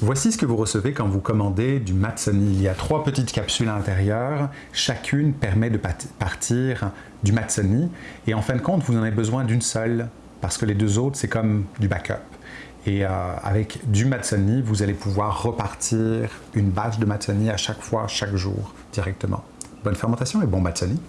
Voici ce que vous recevez quand vous commandez du Matsoni. Il y a trois petites capsules à l'intérieur. Chacune permet de partir du Matsoni. Et en fin de compte, vous en avez besoin d'une seule parce que les deux autres, c'est comme du backup. Et euh, avec du Matsoni, vous allez pouvoir repartir une bâche de Matsoni à chaque fois, chaque jour, directement. Bonne fermentation et bon Matsoni!